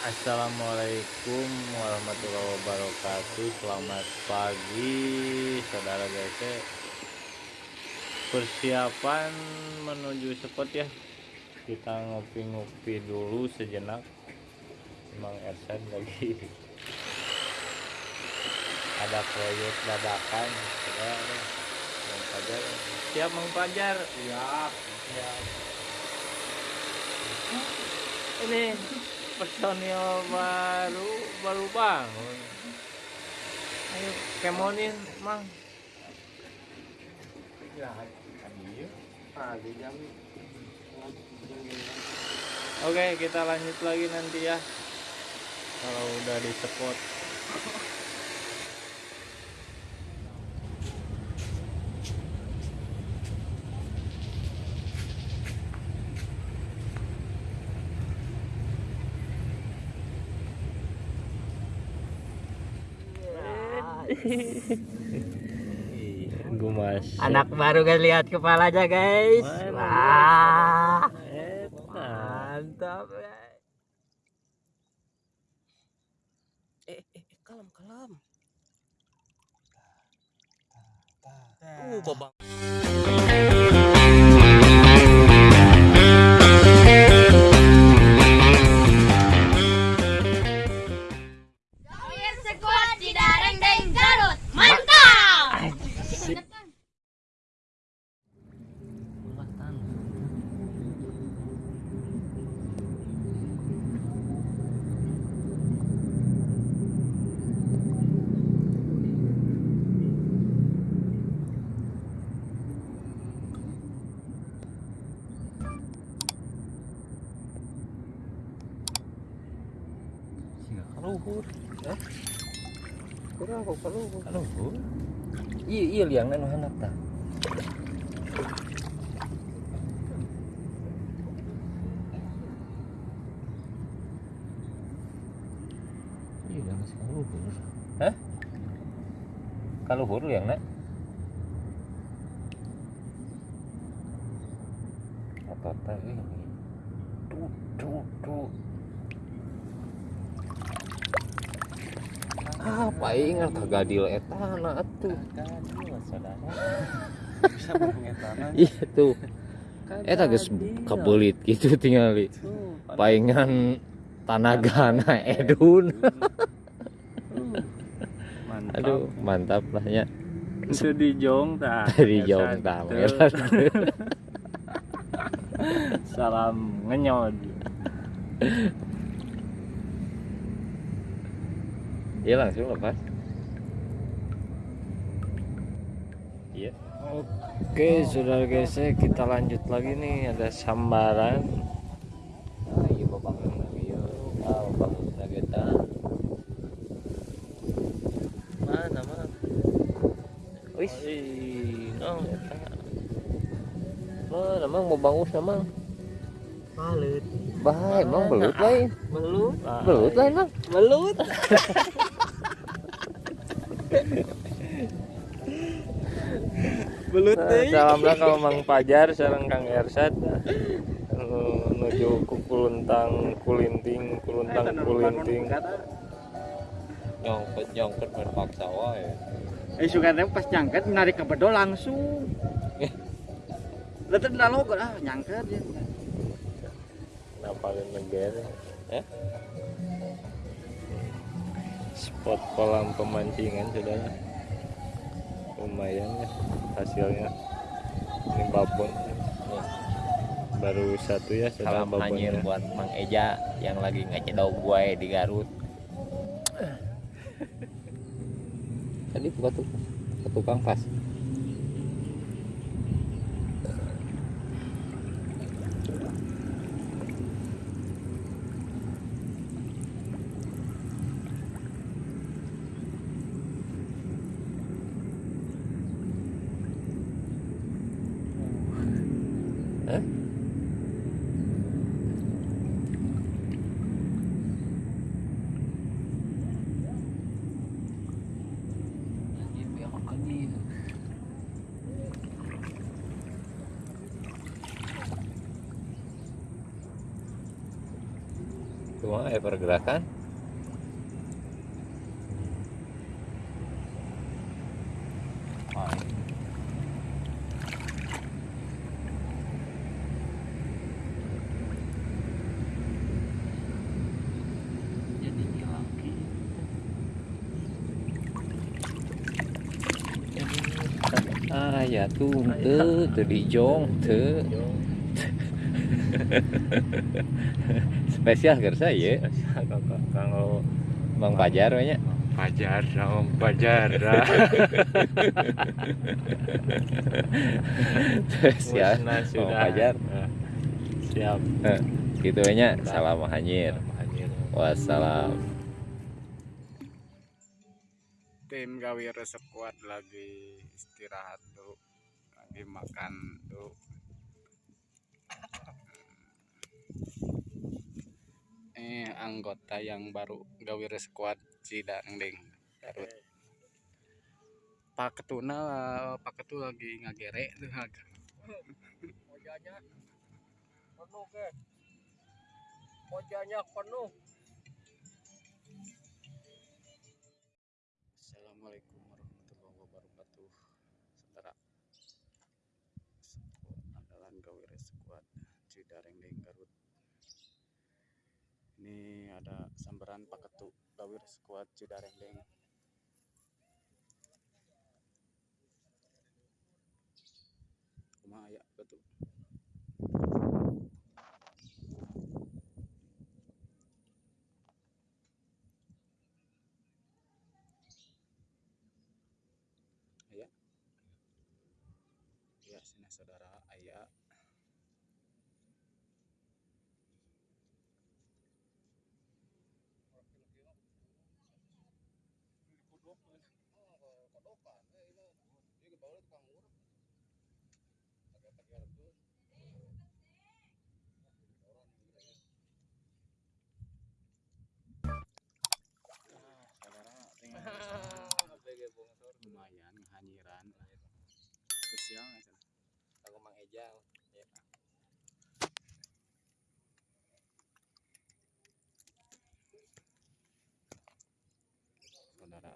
Assalamualaikum warahmatullahi wabarakatuh. Selamat pagi saudara guys Persiapan menuju spot ya. Kita ngopi-ngopi dulu sejenak. Emang Ersan lagi Ada proyek dadakan. Fajar? Siap Mang Siap. Siap Ini personil baru baru bangun. Ayo kemonin mang. Oke kita lanjut lagi nanti ya. Kalau udah di spot gue mas Anak baru guys lihat kepalanya guys. Wah. Mantap. guys. Eh, eh, eh, kalem, kalem. Uh, babang. Kaluhur. Hah? Kurang kok kaluhur. Kaluhur? Iya, iya liang anu hanap tah. iya kaluhur Hah? Kaluhur liang nak. Teh ini. Tuh, tuh, tuh. Apa ingat kagadil etana atuh. Gadil saudara Bisa mengetana. iya tuh Eta geus kebelit gitu tinggal di paingan tanagana Edun Mantap. aduh mantap lah ya Itu di jong tah. dari jauh tamer Salam ngenyod. iya langsung lepas. Iya. Oke saudara guys kita lanjut lagi nih. Ada sambaran. Ayo babang lagi yo. Ah, lagi tah. mana mana? Wis. Oh Mana emang mau bangus emang? balut. Baik, emang belut lain. belut. Belut lain emang. belut Belut salam lah kalau Mang Pajar sareng Kang Ersad Eh, menuju ku Kuluntang Kulinting Kuluntang Kulinting Nyongket nyongket berpaksa wae. Eh suka teh pas nyangket menarik ke bedo langsung. Lalu lalu kok ah nyangket ya. kenapa lu negara Eh? Spot kolam pemancingan sudah lumayan ya hasilnya ini babon baru satu ya sudah Salam babonnya buat Mang Eja yang lagi ngecedau gue di Garut. Tadi buka tuh tukang pas. Ada pergerakan ah ya tuh tuh tuh di jong tuh spesial kerja ya. Kalau bang pajar banyak. Pajar om pajar spesial. Bang pajar Nah, siap. Gitu banyak. Salam hanyir Hanyir. wassalam. Tim gawir sekuat lagi istirahat dulu lagi makan dulu anggota yang baru gawir sekuat Cidangding Garut. Pak Ketuna Pak Ketu lagi ngagere tuh Ojanya penuh ke. Ojanya penuh. Assalamualaikum warahmatullahi wabarakatuh saudara Sekuat andalan gawir sekuat Cidarengdeng Garut ini ada sambaran Pak Ketu gawir sekuat Cidarengdeng Kumaha aya Ketu aya ya sini saudara. Aya lumayan hanyiran spesial Aku Mang Ejang. saudara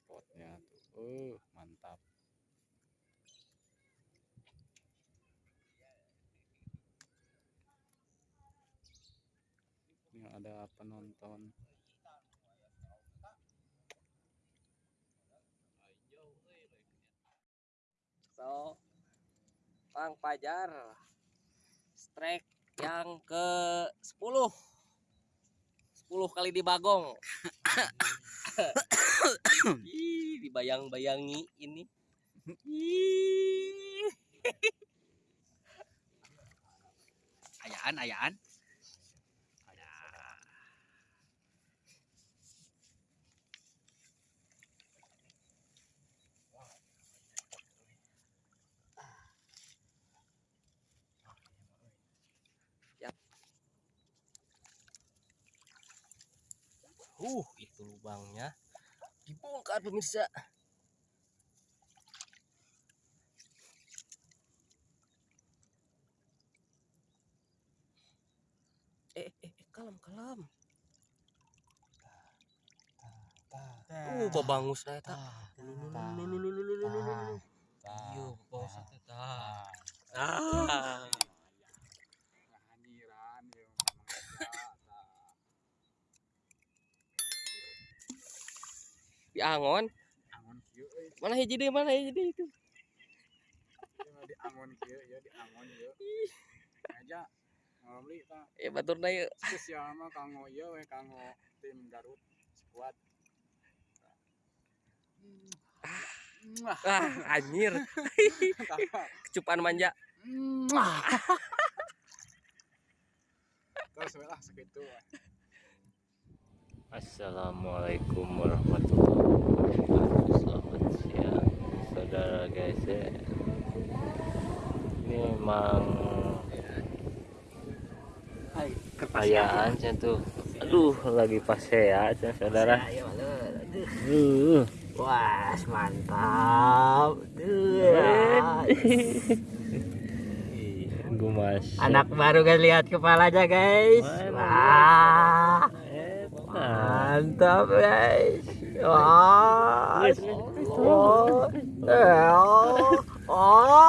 spotnya tuh uh mantap. Ini ada penonton So, Mang Pajar. Strike yang ke 10. 10 kali di bagong. Dibayang-bayangi ini. Ayaan ayaan Uh, itu lubangnya dibongkar pemirsa. Eh, eh, eh, kalem, kalem. Uh, babangus na eta. Babangus na eta. Ah. Di angon. angon kieu euy Mana hiji deui, mana hiji deui itu. Ieu di angon kieu ya di angon kieu aja ngalom li tah Eh, batur na yeuh. spesial mah kanggo ieu we kanggo tim Garut squad Mwah. Ah, anjir. Kecupan manja. Terus lah segitu. Assalamualaikum warahmatullahi wabarakatuh. Selamat siang Saudara guys ya. Ini emang Kekayaan saya tuh. Aduh lagi pas ya saudara. Aduh. Wah, mantap. gumas Anak baru guys lihat kepalanya guys. Wah. Mantap guys. Wah. Oh. Oh. Oh.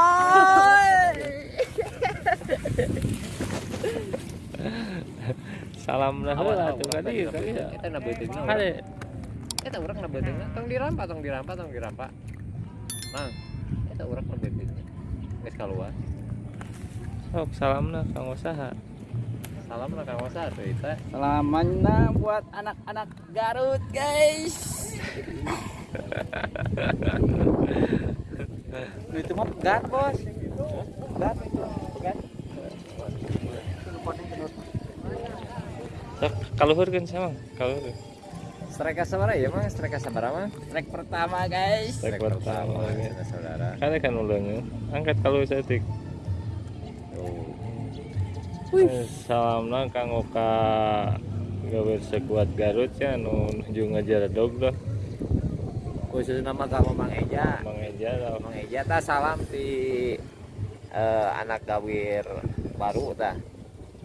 salam lah tuh urang tadi ya Eta beuteung na. Kali. Eta urang. Tong dirampa, tong dirampa, tong dirampa. Mang. Eta urang beuteung. Geus kaluar. sok salam lah kang usaha Salam Kang Osa tuh eta. Selamanya buat anak-anak Garut guys. itu mah pegat bos. Pegat itu pegat. sok kaluhurkeun sama kaluhur Strike sabaraha ya Mang? Strike sabaraha mah? Trek pertama guys. Strike pertama, oke. saudara. kali kan ulangnya angkat kalau setik Tuh. Salam lah kang Oka gawe sekuat Garut ya nu nuju ngajar dog dah Khusus nama Kang Mang Eja. Mang Eja lah Mang Eja tah salam ti eh, anak gawir baru tah.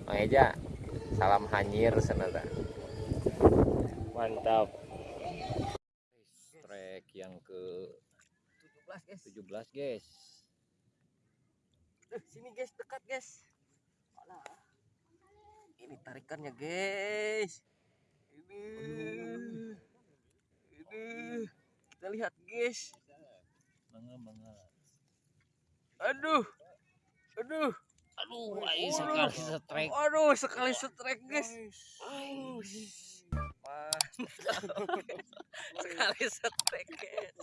Mang Eja salam hanyir sana tah. mantap Trek yang ke 17 guys. 17 guys. Sini guys, dekat guys. Ini tarikannya guys. Ini. Ini. Kita lihat guys. Aduh. Aduh. Aduh, ai sekali setrek. Aduh, sekali setrek guys. Aduh. Mantap. sekali setrek guys.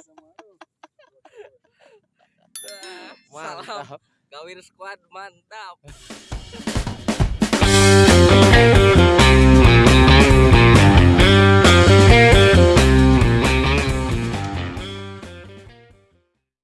Wah, Salam. Gawir squad mantap. Thank you.